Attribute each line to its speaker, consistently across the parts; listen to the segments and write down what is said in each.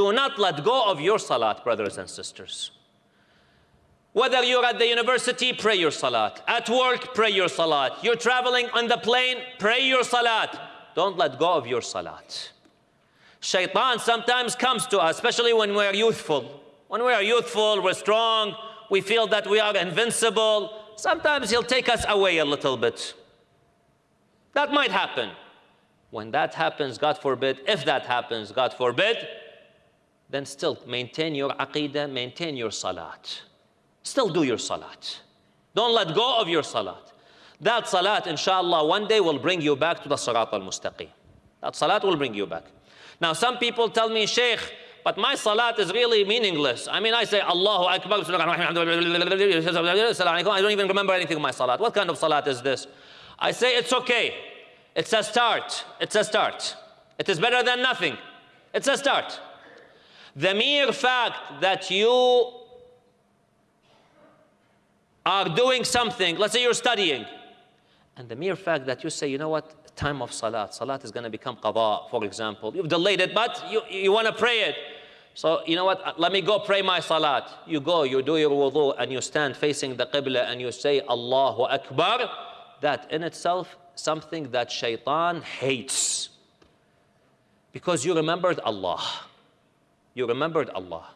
Speaker 1: Do not let go of your salat, brothers and sisters. Whether you're at the university, pray your salat. At work, pray your salat. You're traveling on the plane, pray your salat. Don't let go of your salat. Shaitan sometimes comes to us, especially when we're youthful. When we are youthful, we're strong, we feel that we are invincible. Sometimes he'll take us away a little bit. That might happen. When that happens, God forbid, if that happens, God forbid, then still maintain your aqidah, maintain your salat. Still do your salat. Don't let go of your salat. That salat, inshallah, one day will bring you back to the sirat al-mustaqim. That salat will bring you back. Now, some people tell me, Sheikh, but my salat is really meaningless. I mean, I say Allahu Akbar, I don't even remember anything of my salat. What kind of salat is this? I say it's okay. It's a start. It's a start. It is better than nothing. It's a start. The mere fact that you are doing something, let's say you're studying, and the mere fact that you say, you know what, time of salat, salat is going to become qada, for example. You've delayed it, but you, you want to pray it. So, you know what, let me go pray my salat. You go, you do your wudu, and you stand facing the qibla, and you say, Allahu Akbar. That in itself, something that shaitan hates. Because you remembered Allah. You remembered Allah.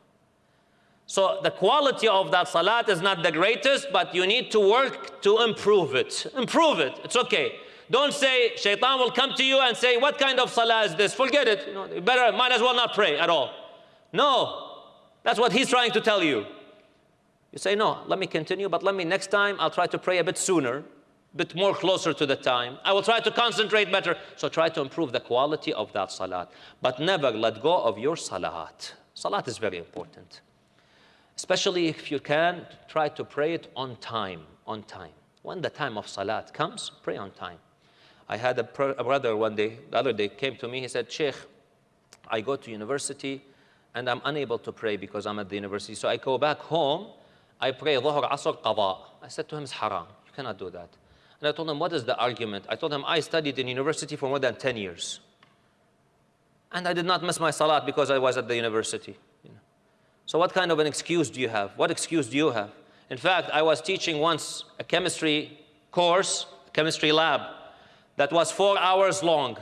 Speaker 1: So the quality of that salat is not the greatest, but you need to work to improve it. Improve it. It's okay. Don't say shaitan will come to you and say, what kind of salah is this? Forget it. You, know, better, might as well not pray at all. No. That's what he's trying to tell you. You say, no, let me continue, but let me next time, I'll try to pray a bit sooner, bit more closer to the time. I will try to concentrate better. So try to improve the quality of that salat. But never let go of your salat. Salat is very important. Especially if you can, try to pray it on time, on time. When the time of salat comes, pray on time. I had a, a brother one day, the other day, came to me, he said, Sheikh, I go to university and I'm unable to pray because I'm at the university. So I go back home, I pray Dhuhr, Asr, Qadha. I said to him, it's haram. You cannot do that. And I told him, what is the argument? I told him, I studied in university for more than 10 years. And I did not miss my salat because I was at the university. So what kind of an excuse do you have? What excuse do you have? In fact, I was teaching once a chemistry course, a chemistry lab, that was four hours long.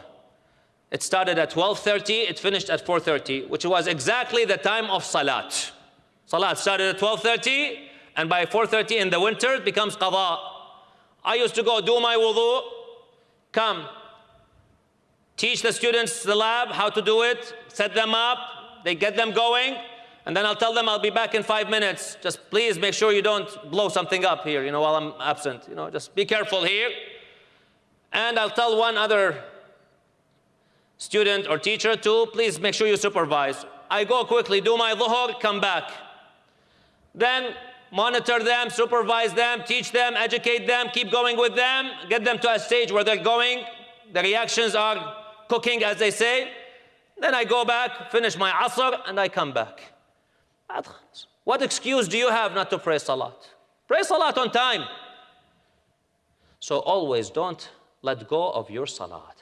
Speaker 1: It started at 12.30, it finished at 4.30, which was exactly the time of Salat. Salat started at 12.30, and by 4.30 in the winter, it becomes Qadha. I used to go do my wudu, come, teach the students the lab, how to do it, set them up, they get them going, and then I'll tell them I'll be back in five minutes. Just please make sure you don't blow something up here, you know, while I'm absent. You know, just be careful here. And I'll tell one other student or teacher to please make sure you supervise. I go quickly, do my dhuhr, come back. Then monitor them, supervise them, teach them, educate them, keep going with them, get them to a stage where they're going, the reactions are cooking as they say. Then I go back, finish my asr, and I come back. What excuse do you have not to pray salat? Pray salat on time. So always don't let go of your salat.